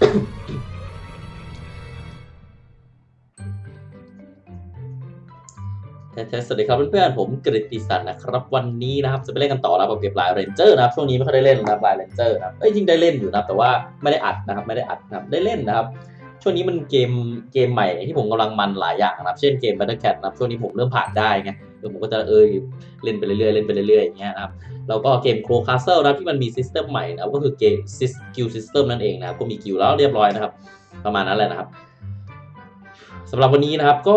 สวัสดีครับเพื่อนๆผมกฤติสันนะครับ วันนี้นะครับจะไปเล่นกันต่อแล้วกับเก็บ LINE Rangers นะครับช่วงนี้ไม่ค่อยได้เล่นนะลายเรนเจอร์นะเอ้ยจริงได้เล่นอยู่นะแต่ว่าไม่ได้อัดนะครับไม่ได้อัดนะครับได้เล่นนะครับ ช่วงนี้มันเกมเกมใหม่ที่ผมกำลังมันหลายอย่างนะครับ เช่นเกม Battle Cat นะครับช่วงนี้ผมเริ่มผ่านได้ไง เออผมก็จะเออเล่นไปเรื่อยๆเล่นไปเรื่อยๆอย่างเงี้ยนะครับแล้วก็เกม Grow Castle นะที่มันมี system ใหม่นะครับก็คือเกมguild system นั่นเองนะครับก็มีกิลแล้วเรียบร้อยนะครับ ประมาณนั้นแหละนะครับสำหรับวันนี้นะครับก็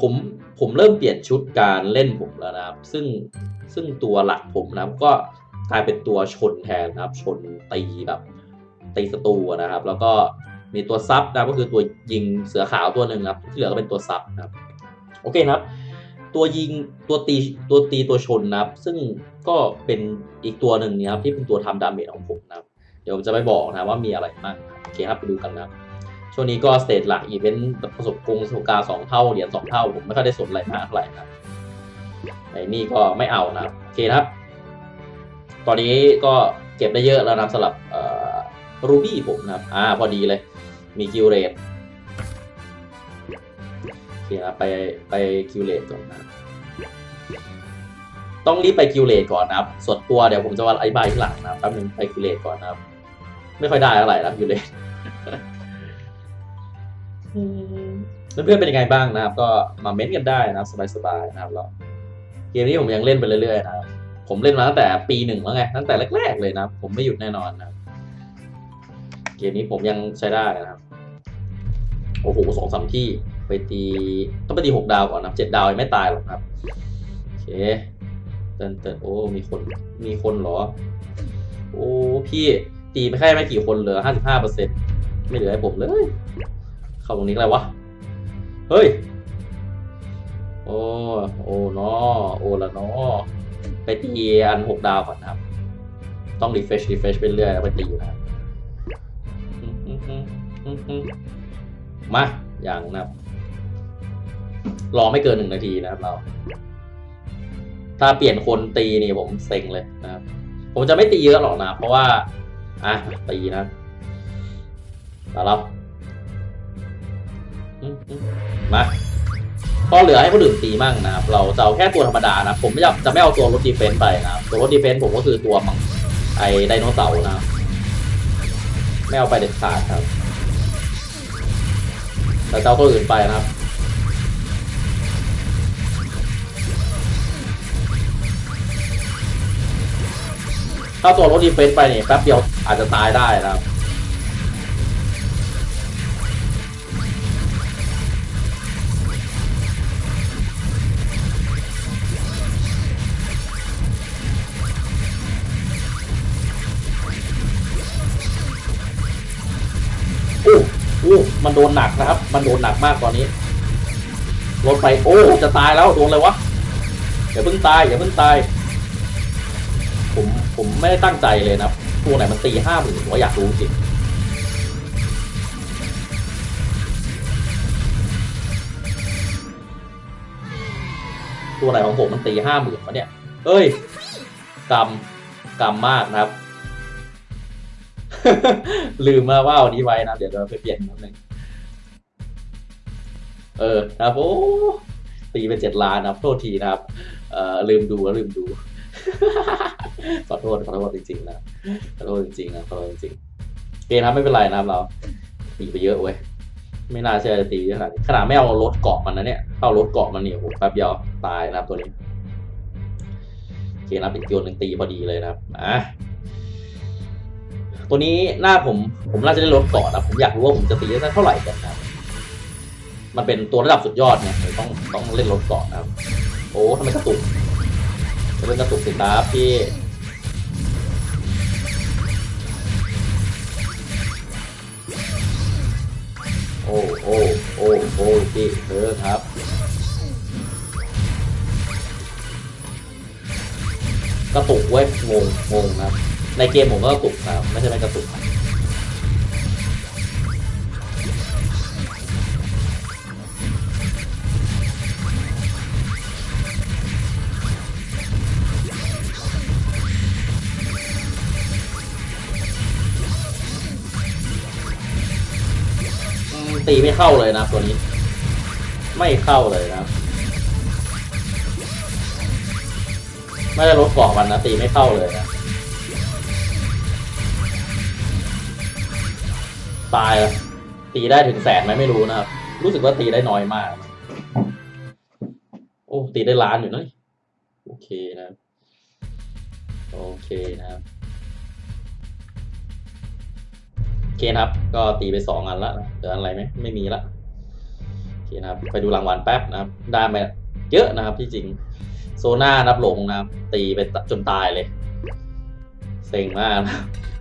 ผมผมเริ่มเปลี่ยนชุดการเล่นผมแล้วนะครับ ซึ่งซึ่งตัวหลักผมนะครับก็กลายเป็นตัวชนแทนนะครับ ชนตีแบบตีศัตรูนะครับ แล้วก็มีตัว sub นะก็คือตัวยิงเสือขาวตัวหนึ่งครับที่เหลือก็เป็นตัว sub นะครับ โอเคนะครับ ตัวยิงตัวตีตัวตีตัวชนนะครับ ซึ่งก็เป็นอีกตัวหนึ่งนะครับที่เป็นตัวทำ damage ของผมนะครับ เดี๋ยวผมจะไปบอกนะว่ามีอะไรบ้างโอเคครับไปดูกันนะช่วงนี้ก็ stage หลักอีเวนต์ประสบกงประสบการณ์สองเท่าเหรียญสองเท่า ผมไม่ค่อยได้สนอะไรมากเท่าไหร่นะไอ้นี่ก็ไม่เอานะโอเคครับ ตอนนี้ก็เก็บได้เยอะแล้วนะสำหรับ ruby ผมนะครับอ่าพอดีเลย มีคิวเรท นะไปไปคิวเรทก่อนนะต้องรีบไปคิวเลตก่อนนะครับ ส่วนตัวเดี๋ยวผมจะวาอธิบายที่หลังนะครับแป๊บนึงไปคิวเลตก่อนนะครับ ไม่ค่อยได้อะไรนะคิวเลตเพื่อนๆเป็นยังไงบ้างนะครับ ก็มาเม้นกันได้นะครับสบายๆนะครับแล้วเกมนี้ผมยังเล่นไปเรื่อยๆนะครับผมเล่นมาตั้งแต่ปีหนึ่งแล้วไงตั้งแต่แรก ๆ เลยนะครับผมไม่หยุดแน่นอนนะเกมนี้ผมยังใช้ได้นะครับ โอ้โหสองสามที่ ไปตีต้องไปตีหกดาวก่อนนะเจ็ดดาวยังไม่ตายหรอกครับโอเคเตินเตินโอ้มีคนมีคนเหรอ โอ้พี่ตีไม่แค่ไม่กี่คนเหลือห้าสิบห้าเปอร์เซ็นไม่เหลือให้ผมเลย เข้าตรงนี้อะไรวะ เฮ้ย โอ้โอ้นอโอ้ละนอไปตีอันหกดาวก่อนนะครับ ต้องรีเฟชรีเฟชไปเรื่อยแล้วไปตีนะครับมาอย่างนะครับ รอไม่เกินหนึ่งนาทีนะครับเรา ถ้าเปลี่ยนคนตีนี่ผมเซ็งเลยนะครับ ผมจะไม่ตีเยอะหรอกนะ เพราะว่า อะตีนะมาแล้วมาพอเหลือให้คนอื่นตีมั่งนะครับ เราจะเอาแค่ตัวธรรมดานะ ผมไม่จะไม่เอาตัวรถดีเฟนต์ไปนะครับ ตัวรถดีเฟนต์ผมก็คือตัวมังไอไดโนเสาร์นะครับไม่เอาไปเด็ดขาดครับแต่จะเอาตัวอื่นไปนะครับ ถ้าตัวรถดีเฟนไปเนี่ยแป๊บเดียวอาจจะตายได้นะครับโอ้โอ้มันโดนหนักนะครับ มันโดนหนักมากตอนนี้รถไป โอ้ จะตายแล้ว โดนเลยวะ อย่าเพิ่งตาย อย่าเพิ่งตาย ผมไม่ได้ตั้งใจเลยนะตัวไหนมันตีห้าหมื่นผมอยากรู้จริงตัวไหนของผมมันตีห้าหมื่นวะเนี่ย เอ้ยกรรมกรรมมากนะครับ ลืมมาว่าเอานี้ไว้นะ เดี๋ยวเราไปเปลี่ยนนิดนึงเออ ครับโอ้ตีเป็นเจ็ดล้านนะโทษทีนะครับ เอ่อลืมดูแล้วลืมดู ขอโทษขอโทษจริงๆนะขอโทษจริงๆนะขอโทษจริงๆเกมนะไม่เป็นไรนะครับเราตีไปเยอะเว้ยไม่น่าเชื่อจะตีขนาดนี้ขนาดไม่เอารถเกาะมันนะเนี่ยเอารถเกาะมันเนี่ยโอ้โหแป๊บเดียวตายนะครับตัวนี้โอเคนะเป็นโยนหนึ่งตีพอดีเลยนะครับอะตัวนี้หน้าผมผมน่าจะได้ลดก่อนนะผมอยากรู้ว่าผมจะตีได้เท่าไหร่กันนะมันเป็นตัวระดับสุดยอดเนี่ยต้องต้องเล่นลดก่อนนะครับโอ้ทำไมกระตุก เป็นกระตุกสิครับพี่โอ้โอ้โอ้โอ้พี่เออครับกระตุกเว้ยงงงงนะครับ ในเกมผมก็กระตุกนะครับ ไม่ใช่ไม่กระตุกนะ ตีไม่เข้าเลยนะตัวนี้ ไม่เข้าเลยนะไม่ได้ลดเกาะมันนะตีไม่เข้าเลยนะตายล้วตีได้ถึงแสนไหมไม่รู้นะครับ รู้สึกว่าตีได้น้อยมาก โอ้ตีได้ล้านอยู่นะโอเคนะ โอเคนะครับ นะครับ ก็ตีไปสองอันละเหลืออันอะไรไหมไม่มีละโอเคนะครับไปดูรางวัลแป๊บนะครับ ได้มาเยอะนะครับที่จริงโซน่านับหลงนะครับ ตีไปจนตายเลยเซ็งมากนะ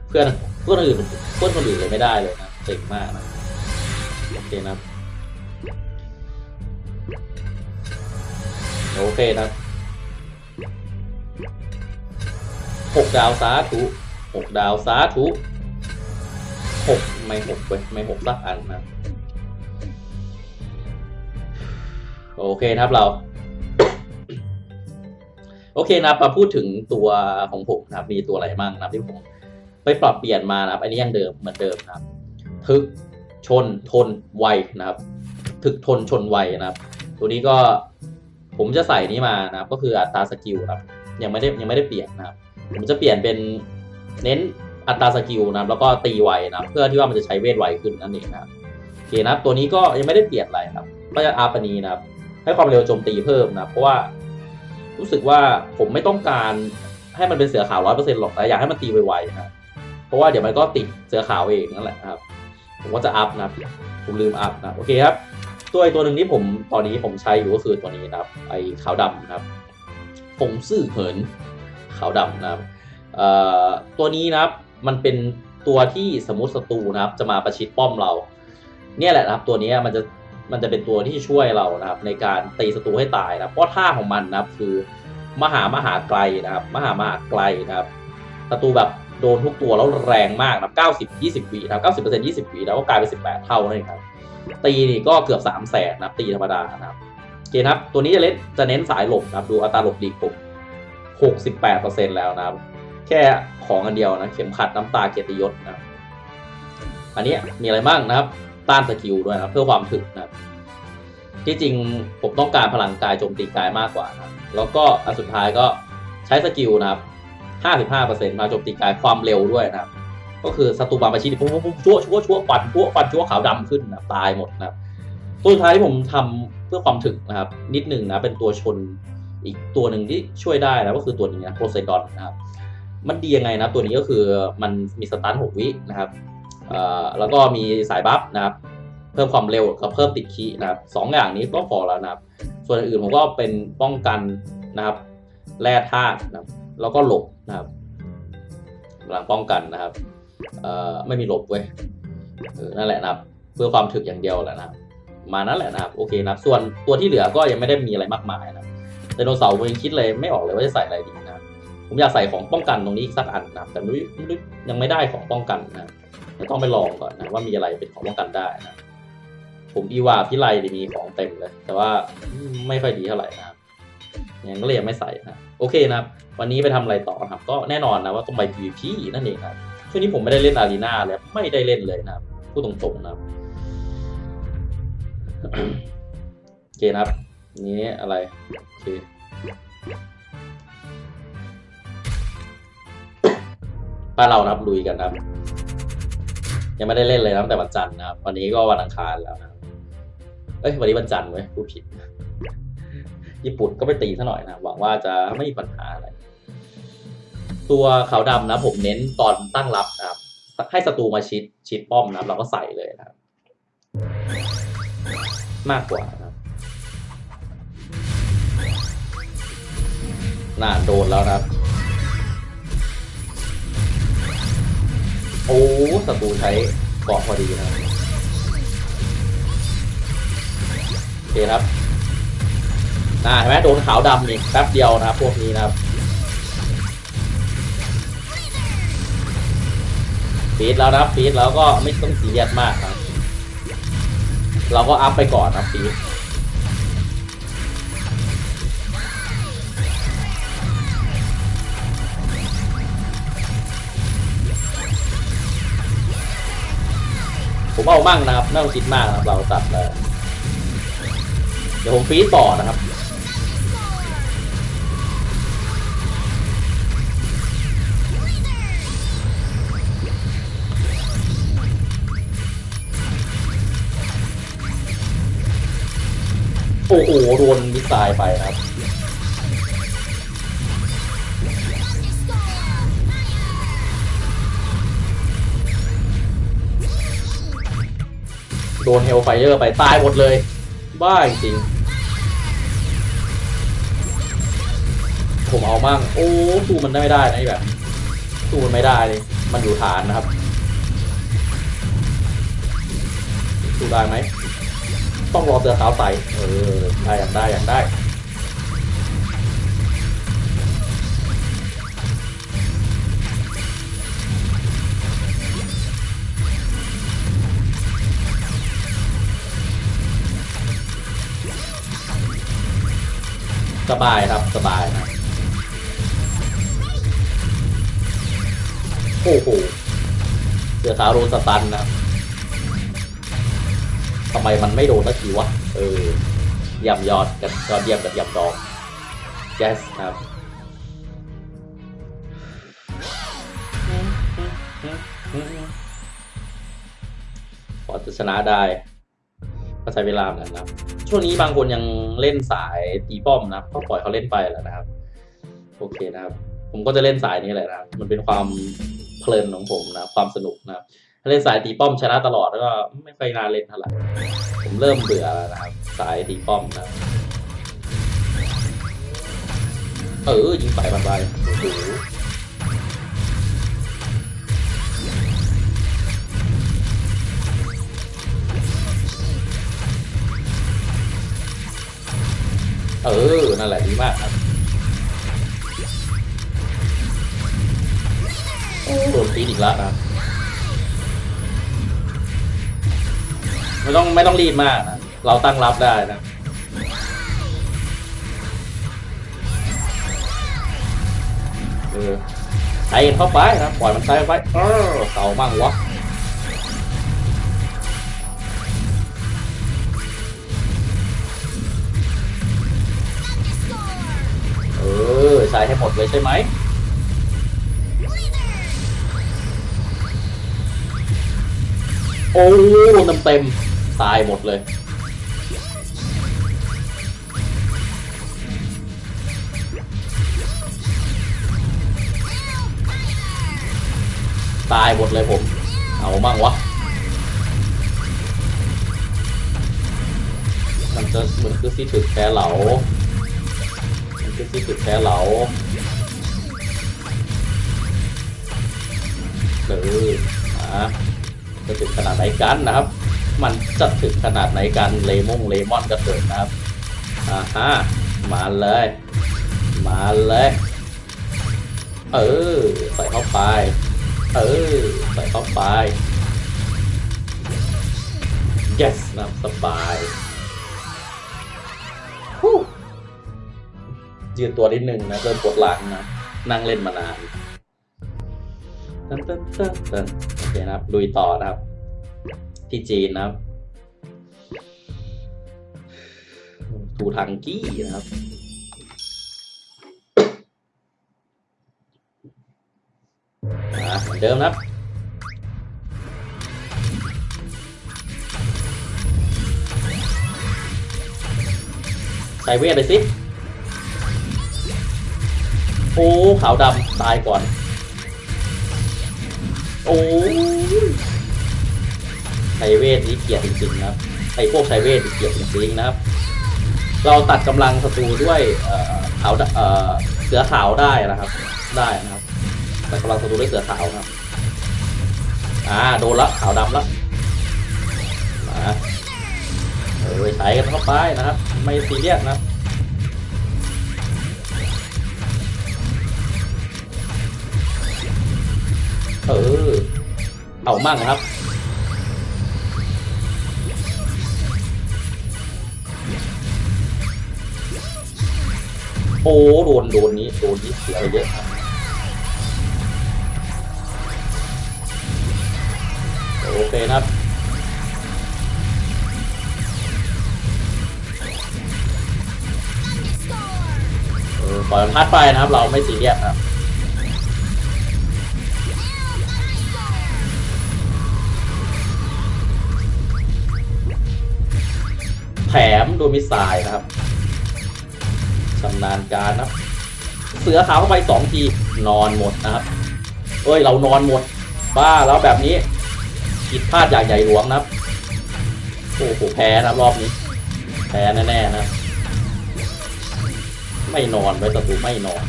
เพื่อนเพื่อนอื่นเพื่อนคนอื่นเลยไม่ได้เลยนะเซ็งมากนะโอเคนะครับโอเคนะครับหกดาวสาธุหกดาวสาธุ หกไม่หกเว้ยไม่หกสักอันนะโอเคนะครับเรา โอเคนะครับมาพูดถึงตัวของผมนะครับ มีตัวอะไรบ้างนะครับที่ผมไปปรับเปลี่ยนมานะครับ อันนี้ยังเดิมเหมือนเดิมนะครับ ทึกชนทนไวนะครับ ทึกทนชนไวนะครับ ตัวนี้ก็ผมจะใส่นี้มานะครับ ก็คืออัตรา skill ครับ ยังไม่ได้ยังไม่ได้เปลี่ยนนะครับ ผมจะเปลี่ยนเป็นเน้น อัตรา skill นะครับแล้วก็ตีไวนะเพื่อที่ว่ามันจะใช้เวทไวขึ้นนั่นเองนะครับโอเคนะครับตัวนี้ก็ยังไม่ได้เปลี่ยนอะไรครับ ก็จะ up อันนี้นะครับ ให้ความเร็วโจมตีเพิ่มนะเพราะว่ารู้สึกว่าผมไม่ต้องการให้มันเป็นเสือขาวร้อยเปอร์เซ็นต์หรอกแต่อยากให้มันตีไวๆนะครับเพราะว่าเดี๋ยวมันก็ติดเสือขาวเองนั่นแหละครับ ผมก็จะ up นะผมลืมอัพนะโอเคครับตัวอีกตัวหนึ่งที่ผมตอนนี้ผมใช้อยู่ก็คือตัวนี้นะครับ ไอ้ขาวดำนะครับฟงซื่อเหินขาวดำนะครับเอ่อตัวนี้นะครับ มันเป็นตัวที่สมมติศัตรูนะครับ จะมาประชิดป้อมเรา เนี่ยแหละนะครับตัวนี้มันจะมันจะเป็นตัวที่ช่วยเรานะครับ ในการตีศัตรูให้ตายนะเพราะท่าของมันนะครับ คือมหามหาไกลนะครับ มหามหาไกลนะครับศัตรูแบบโดนทุกตัวแล้วแรงมากนะครับ90 20วินะครับ90% 20วิแล้วก็กลายเป็น 18 เท่านั่นเองครับ ตีนี่ก็เกือบ3แสนนะครับตีธรรมดานะครับโอเคนะครับ ตัวนี้จะเล่นจะเน้นสายหลบนะครับ ดูอัตราหลบดีผม68%แล้วนะครับ แค่ของอันเดียวนะ เข็มขัดน้ำตาเกียรติยศนะครับอันนี้มีอะไรบ้างนะครับ ต้านสกิลด้วยนะเพื่อความถึกนะครับที่จริงผมต้องการพลังกายโจมตีกายมากกว่านะแล้วก็อันสุดท้ายก็ใช้สกิลนะครับ55%มาโจมตีกายความเร็วด้วยนะครับ ก็คือศัตรูบางประชิดปุ๊บปุ๊บชั่วชั่วชั่วฟันชั่วฟันชั่วขาวดำขึ้นนะตายหมดนะครับ ตัวสุดท้ายที่ผมทำเพื่อความถึกนะครับ นิดหนึ่งนะเป็นตัวชนอีกตัวหนึ่งที่ช่วยได้นะก็คือตัวนี้นะโพไซดอนนะครับ มันดียังไงนะตัวนี้ก็คือมันมีสตันหกวินะครับแล้วก็มีสายบัฟนะครับเพิ่มความเร็วกับเพิ่มติดคีนะครับสองอย่างนี้ก็พอแล้วนะครับ ส่วนอื่นผมก็เป็นป้องกันนะครับ แร่ธาตุนะครับ แล้วก็หลบนะครับพลังป้องกันนะครับไม่มีหลบเว้ยนั่นแหละนะครับ เพื่อความถึกอย่างเดียวแหละนะครับ มานั่นแหละนะครับโอเคนะครับ ส่วนตัวที่เหลือก็ยังไม่ได้มีอะไรมากมายนะไดโนเสาร์ผมยังคิดเลยไม่ออกเลยว่าจะใส่อะไรดี ผมอยากใส่ของป้องกันตรงนี้อีกสักอันนะครับแต่ไม่รู้ไม่รู้ยังไม่ได้ของป้องกันนะครับเดี๋ยวต้องไปลองก่อนนะว่ามีอะไรเป็นของป้องกันได้นะผมอีวาพิไลมีของเต็มเลย แต่ว่าไม่ค่อยดีเท่าไหร่นะครับยังก็เลยยังไม่ใส่นะโอเคนะครับ วันนี้ไปทำอะไรต่อครับ ก็แน่นอนนะว่าต้องไป PVP นั่นเองครับช่วงนี้ผมไม่ได้เล่นอารีนาเลยไม่ได้เล่นเลยนะครับพูดตรงๆนะครับโอเคนะครับนี้อะไรโอเค ป้าเรานับลุยกันนะครับ ยังไม่ได้เล่นเลยนะตั้งแต่วันจันทร์นะครับ วันนี้ก็วันอังคารแล้วนะเอ้ยวันนี้วันจันทร์เว้ยพูดผิด ญี่ปุ่นก็ไปตีซะหน่อยนะหวังว่าจะไม่มีปัญหาอะไร ตัวขาวดำนะ ผมเน้นตอนตั้งรับนะครับ ให้ศัตรูมาชิดชิดป้อมนะครับเราก็ใส่เลยนะครับ มากกว่านะครับน่าโดนแล้วนะครับ โอ้ศัตรูใช้เกาะพอดีนะครับโอเคครับน่าเห็นไหมโดนขาวดำนี่แป๊บเดียวนะครับพวกนี้นะครับฟีดแล้วนะครับฟีดแล้วก็ไม่ต้องซีเรียสมากครับ เราก็อัพไปก่อนนะฟีด ผมเอามั่งนะครับไม่ต้องคิดมากนะครับเราตัดเลยเดี๋ยวผมฟีดต่อนะครับโอ้โหโดนมิสไซล์ไปนะครับ นเฮลไฟเออร์ไปตายหมดเลย บ้าจริงๆผมเอามั่งโอ้สู้มันได้ไม่ได้นะแบบสู้มันไม่ได้เลย มันอยู่ฐานนะครับสู้ได้ไหมต้องรอเสือขาวใส่เออได้อยางได้อยางได้ สบายครับสบายนะโอ้โหเสือขาวโดนสตันนะทำไมมันไม่โดนสักทีวะ เออยำยอดกับยอดเยี่ยมกับยำดอง yes ครับพอจะชนะได้ก็ใช้เวลาเหมือนกันนะครับ ช่วงนี้บางคนยังเล่นสายตีป้อมนะครับก็ปล่อยเขาเล่นไปแล้วนะครับ โอเคนะครับ ผมก็จะเล่นสายนี้แหละนะครับ มันเป็นความเพลินของผมนะความสนุกนะครับเล่นสายตีป้อมชนะตลอดแล้วก็ไม่ค่อยนาเล่นเท่าไหร่ผมเริ่มเบื่อแล้วนะครับ สายตีป้อมนะเออยิงใส่มันไปโอ้โห เออ นั่นแหละดีมากครับโดนตีอีกแล้วนะไม่ต้องไม่ต้องรีบมากนะ เราตั้งรับได้นะเออใส่เข้าไปนะปล่อยมันใส่ไปเออเต่ามั่งวะ ดเลยใช่ไหมโอ้เต็มเต็มตายหมดเลยตายหมดเลยผม เอามั่งวะ มันจะมือนคือซีถึกแพ้เหลา มันคือซีถึกแพ้เหลา เอออะจะถึงขนาดไหนกันนะครับ มันจะถึงขนาดไหนกันเลมงเลมอนก็เถิดนะครับอ่าฮะมาเลย มาเลย เออใส่เข้าไป เออใส่เข้าไป yes นะสบายฮู้ยืนตัวนิดนึงนะเริ่มปวดหลังนะนั่งเล่นมานาน ตันตันตันตันโอเคนะครับลุยต่อนะครับ ที่จีนนะครับทูทังกี้นะครับเหมือนเดิมนะครับใส่เวทเลยสิ โอ้ ขาวดำตายก่อน โอ้ยไชเวทนี่เกลียดจริงๆนะครับไอพวกไชเวทนี่เกลียดจริงๆนะครับ เราตัดกำลังศัตรูด้วยเออขาวเออเสือขาวได้นะครับ ได้นะครับตัดกำลังศัตรูด้วยเสือขาวครับอ่าโดนละขาวดำละมาเออใช้กันเข้าไปนะครับ ไม่ซีเรียสนะ เออ เอามั่งครับ โอ้โดนโดนนี้โดนนี้เสียเยอะครับโอเคครับเออปล่อยมันพัดไปนะครับ เราไม่สีเรียบครับ แถมโดนมิสไซล์นะครับชำนาญการนะเสือขาวเข้าไปสองทีนอนหมดนะครับ เอ้ยเรานอนหมด บ้าแล้วแบบนี้ผิดพลาดอย่างใหญ่หลวงนะครับโอ้โหแพ้นะรอบนี้ แพ้แน่ๆนะ ไม่นอนไว้ศัตรูไม่นอน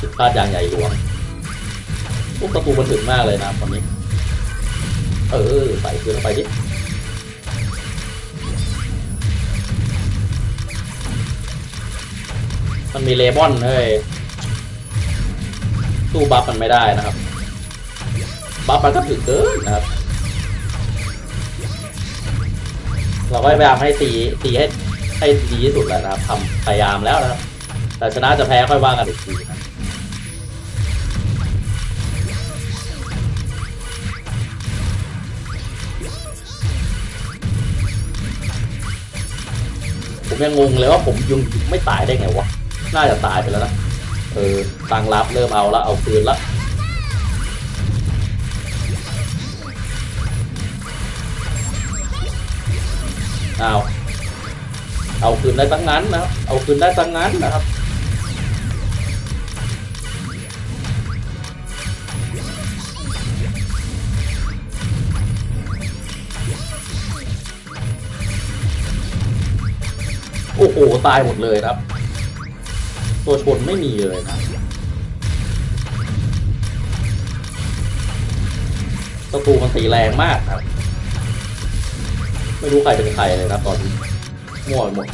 ผิดพลาดอย่างใหญ่หลวงพวกศัตรูมันถึงมากเลยนะตอนนี้ เออใส่คืนเข้าไปดิ มันมีเลบอนเฮ้ยสู้บัฟมันไม่ได้นะครับ บัฟมันก็ถึงเกินนะครับ เราก็พยายามให้ตีตีให้ให้ดีที่สุดแล้วนะครับทำพยายามแล้วนะครับ แต่ชนะจะแพ้ค่อยว่ากันอีกทีนะผมยังงงเลยว่าผมยังไม่ตายได้ไงวะ น่าจะตายไปแล้วนะ เออตั้งรับเริ่มเอาแล้วเอาคืนละเอาเอาคืนได้ตั้งนั้นนะครับ เอาคืนได้ตั้งนั้นนะครับ โอ้โห ตายหมดเลยครับ ตัวชนไม่มีเลยนะศัตรูมันตีแรงมากครับ ไม่รู้ใครเป็นใครเลยนะตอนนี้มั่วหมด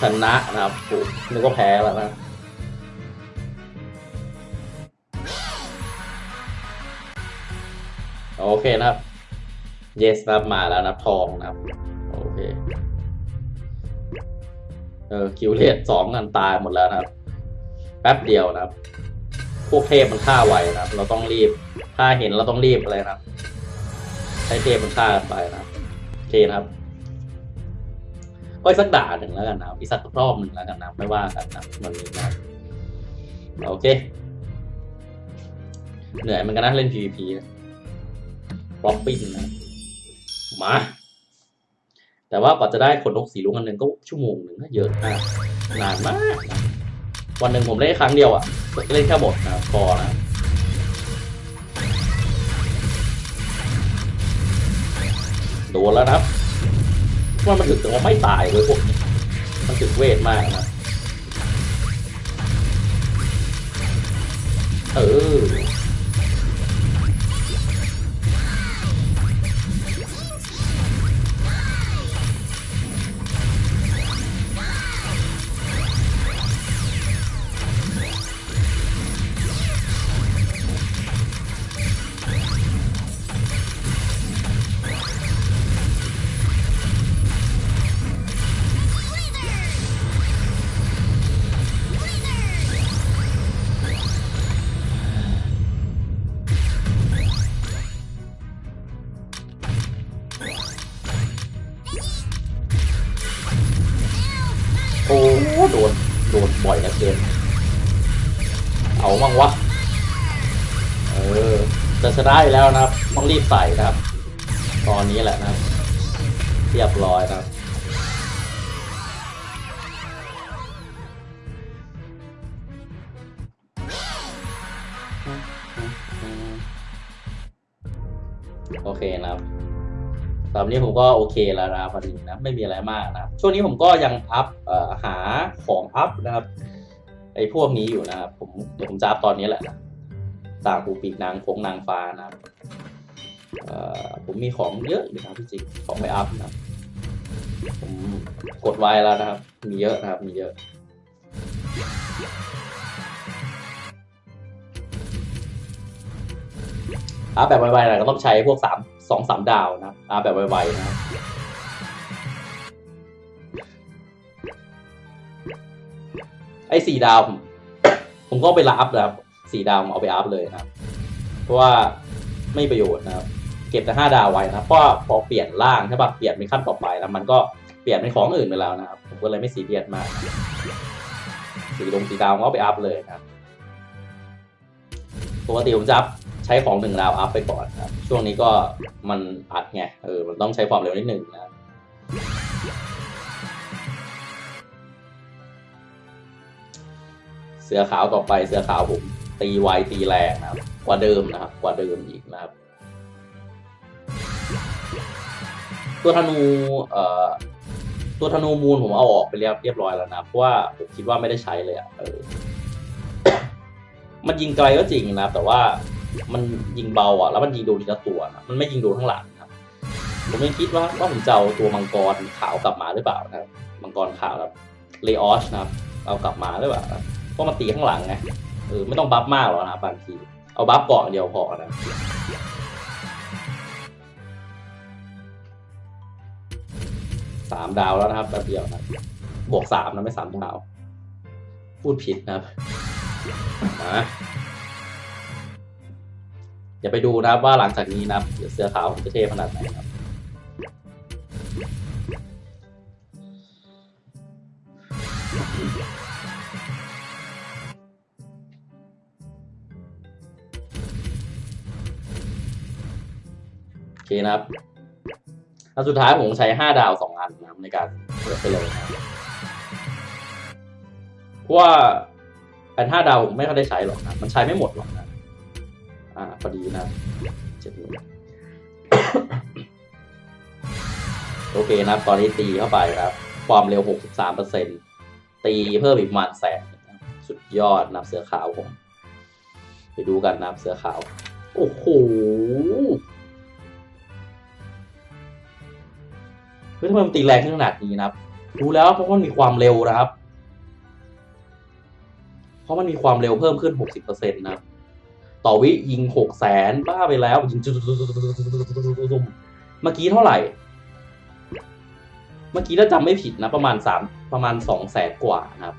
ชนะนะครับโอ้นึกว่าแพ้แล้วนะโอเคนะครับ yes ครับมาแล้วนะครับทองนะครับ โอเค เออคิวเลตสองกันตายหมดแล้วนะครับ แป๊บเดียวนะครับ พวกเทพมันฆ่าไวนะครับ เราต้องรีบ ถ้าเห็นเราต้องรีบอะไรนะครับ ให้เทพมันฆ่าไปนะครับโอเคนะครับก็อีกสักด่าหนึ่งแล้วกันนะอีกสักรอบหนึ่งแล้วกันนะไม่ว่ากันนะวันนี้นะโอเค เหนื่อยเหมันกันนะเล่น PVP นะบล็อกปิ้นนะ มา แต่ว่ากว่าจะได้ขนนกสีลุงอันหนึ่งก็ชั่วโมงหนึ่งนะเยอะมากนานมาก วันหนึ่งผมเล่นครั้งเดียวอะเล่นแค่บทนะพอนะโดนแล้วนะครับว่ามันถึงแต่ว่าไม่ตายเลยพวกนี้มันถึงเวทมากนะเออ นะอยู่แล้วนะครับ ต้องรีบใส่นะครับ ตอนนี้แหละนะครับ เรียบร้อยนะครับโอเคนะครับตอนนี้ผมก็โอเคแล้วนะครับพอดีนะไม่มีอะไรมากนะครับช่วงนี้ผมก็ยังอัพอ่อหาของอัพนะครับไอ้พวกนี้อยู่นะครับผมเดี๋ยวผมจะอัพตอนนี้แหละนะ ต่างปูปีกนางฟงนางฟ้านะครับเอ่อผมมีของเยอะอยู่นะพี่จริงของไปอัพนะผมกดไว้แล้วนะครับ มีเยอะนะครับ มีเยอะ อัพแบบไวๆน่ก็ต้องใช้พวกสามสองสามดาวนะอัพแบบไวๆนะครับไอ้สี่ดาว ผมก็เอาไปอัพนะครับ สี่ดาวผมเอาไป up เลยนะครับ เพราะว่าไม่ประโยชน์นะครับ เก็บแต่ห้าดาวไว้นะเพราะพอเปลี่ยนร่างใช่ปะเปลี่ยนเป็นขั้นต่อไปแล้วมันก็เปลี่ยนเป็นของอื่นไปแล้วนะครับ ผมก็เลยไม่ซีเรียสมากสี่ดงสี่ดาวก็ไป up เลยนะครับปกติผมจะ up ใช้ของหนึ่งดาว up ไปก่อนนะช่วงนี้ก็มันอัดไงเออมันต้องใช้ความเร็วนิดหนึ่งนะเสือขาวต่อไปเสือขาวผม ตีไวตีแรงนะครับ กว่าเดิมนะครับ กว่าเดิมอีกนะครับ ตัวธนูเอ่อตัวธนูมูลผมเอาออกไปเรียบเรียบร้อยแล้วนะเพราะว่าผมคิดว่าไม่ได้ใช้เลยอะเออมันยิงไกลก็จริงนะแต่ว่ามันยิงเบาอะ แล้วมันยิงโดนทีละตัวนะมันไม่ยิงโดนข้างหลังนะครับ ผมไม่คิดว่าว่าผมจะเอาตัวมังกรขาวกลับมาหรือเปล่านะมังกรขาวแบบเลออชนะครับ เอากลับมาหรือเปล่าเพราะมันตีข้างหลังไง ออไม่ต้องบัฟมากหรอกนะบางที เอาบัฟเกาะอย่างเดียวพอนะสามดาวแล้วนะครับแป๊บเดียวนะบวกสามนะไม่สามดาว พูดผิดนะครับอย่าไปดูนะครับว่าหลังจากนี้นะครับเสื้อขาวจะเท่ขนาดไหนครับ เคนะครับอันสุดท้ายผมใช้ห้าดาวสองอันนะครับในการเปิดไปเลยนะครับเพราะว่าอันห้าดาวผมไม่ค่อยได้ใช้หรอกนะ มันใช้ไม่หมดหรอกนะ อ่าพอดีนะเจ็ดโอเคนะครับ ตอนนี้ตีเข้าไปครับ ความเร็ว 63เปอร์เซ็นตีเพิ่มอีกประมาณแสนสุดยอดนับเสือขาวผม ไปดูกันนับเสือขาว โอ้โห ฮ้ยทำไมมันตีแรงขึ้นขนาดนี้นะครับรู้แล้วเพราะมันมีความเร็วนะครับ เพราะมันมีความเร็วเพิ่มขึ้น 60%นะครับต่อวิยิงหกแสนบ้าไปแล้วยิงจุดเมื่อกี้เท่าไหร่ เมื่อกี้ถ้าจำไม่ผิดนะ ประมาณสามประมาณสองแสนกว่านะครับ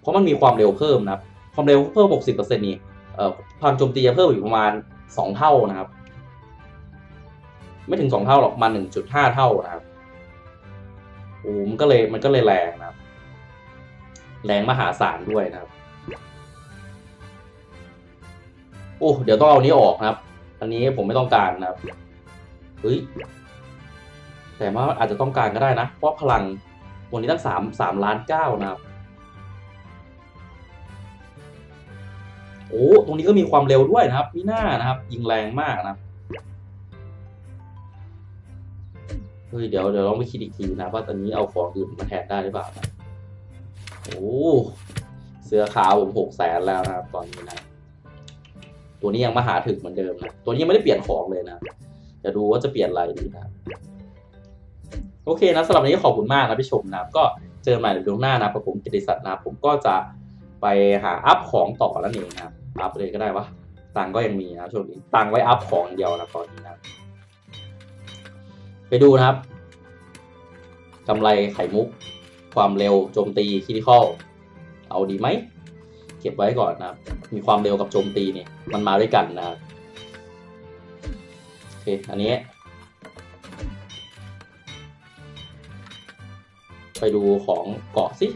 เพราะมันมีความเร็วเพิ่มนะครับ ความเร็วเพิ่ม 60%นี่เอ่อพลังโจมตีจะเพิ่มอีกประมาณสองเท่านะครับ ไม่ถึงสองเท่าหรอกมาหนึ่งจุดห้าเท่านะครับโอ้มันก็เลยมันก็เลยแรงนะครับ แรงมหาศาลด้วยนะครับ โอ้เดี๋ยวต้องเอานี้ออกนะครับ อันนี้ผมไม่ต้องการนะครับเฮ้ยแต่ว่าอาจจะต้องการก็ได้นะ เพราะพลังวันนี้ตั้งสามสามล้านเก้านะครับโอ้ตรงนี้ก็มีความเร็วด้วยนะครับมีหน้านะครับ ยิงแรงมากนะครับ เฮ้ยเดี๋ยวเดี๋ยวลองไปคิดอีกทีนะว่าตอนนี้เอาของอื่นมาแทนได้หรือเปล่านะโอ้เสื้อขาวผมหกแสนแล้วนะครับตอนนี้นะตัวนี้ยังมาหาถึงเหมือนเดิมนะตัวนี้ยังไม่ได้เปลี่ยนของเลยนะจะดูว่าจะเปลี่ยนอะไรดีนะโอเคนะสำหรับวันนี้ขอบคุณมากนะที่ชมนะก็เจอใหม่ในดีโอหน้านะครับผมกิติศักดิ์นะผมก็จะไปหา up ของต่อแล้วนี่นะ up เลยก็ได้วะตังก็ยังมีนะช่วงนี้ตังไว้ up ของเดียวนะตอนนี้นะ ไปดูนะครับกำไลไข่มุก ความเร็วโจมตี critical เอาดีไหม เก็บไว้ก่อนนะครับ มีความเร็วกับโจมตีเนี่ยมันมาด้วยกันนะครับโอเคอันนี้ ไปดูของเกาะสิ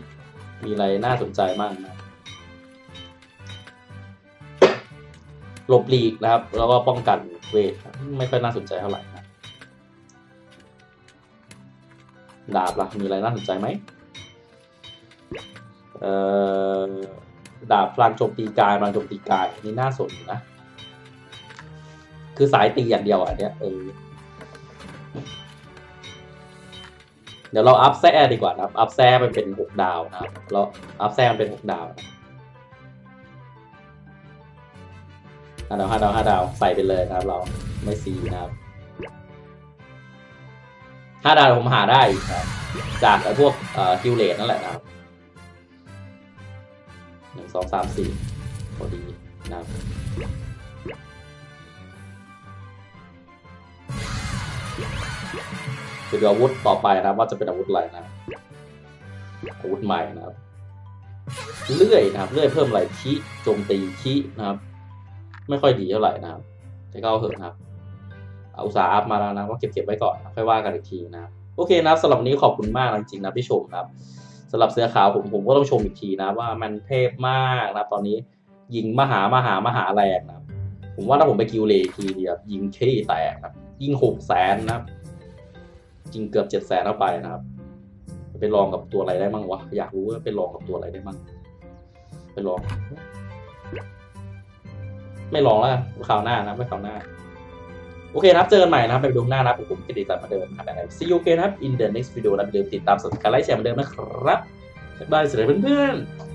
มีอะไรน่าสนใจบ้างนะหลบหลีกนะครับ แล้วก็ป้องกันเวท ไม่ค่อยน่าสนใจเท่าไหร่ ดาบล่ะมีอะไรน่าสนใจไหมเอ่อดาบพลังโจมตีกายพลังโจมตีกายนี่น่าสนนะ คือสายตีอย่างเดียวอันเนี้ยเออเดี๋ยวเราอัพแซ่ดีกว่านะอัพแซ่มันเป็นหกดาวนะครับเราอัพแซ่มันเป็นหกดาวนะห้าดาวห้าดาวห้าดาวใส่ไปเลยนะครับ เราไม่ซีนะครับ ห้าดาวผมหาได้อีกครับจากไอ้พวกเอ่อคิวเลตนั่นแหละนะครับหนึ่งสองสามสี่พอดีนะครับไปดูอาวุธต่อไปนะครับว่าจะเป็นอาวุธอะไรนะครับอาวุธใหม่นะครับเลื่อยนะครับเลื่อยเพิ่มอะไรคีโจมตีคีนะครับ ไม่ค่อยดีเท่าไหร่นะครับแต่ก็เอาเถอะครับเอาอุตสาห์อัพมาแล้วนะก็เก็บเก็บไว้ก่อนค่อยว่ากันอีกทีนะโอเคนับสำหรับวันนี้ขอบคุณมากนะจริงๆนะที่ชมครับสำหรับเสื้อขาวผมผมก็ต้องชมอีกทีนะ ว่ามันเทพมากนะตอนนี้ยิงมหามหามหาแรงนะผมว่าถ้าผมไปกิวเลทีเดียวยิงขี้แตกนะครับยิงหกแสนนะครับยิงเกือบเจ็ดแสนเข้าไปนะครับไปลองกับตัวอะไรได้มั่งวะอยากรู้ว่าไปลองกับตัวอะไรได้มั่งไปลอง ไม่ลองแล้วกันคราวหน้านะไม่คราวหน้า โอเคนะครับ เจอกันใหม่นะครับในวิดีโอหน้านะครับผมกิติศักดิ์มาเดิมนะครับ See you again ครับ in the next video นะอย่าลืมติดตามสดการไลฟ์แชร์มาเดิมนะครับบ๊ายบายสวัสดีเพื่อนๆ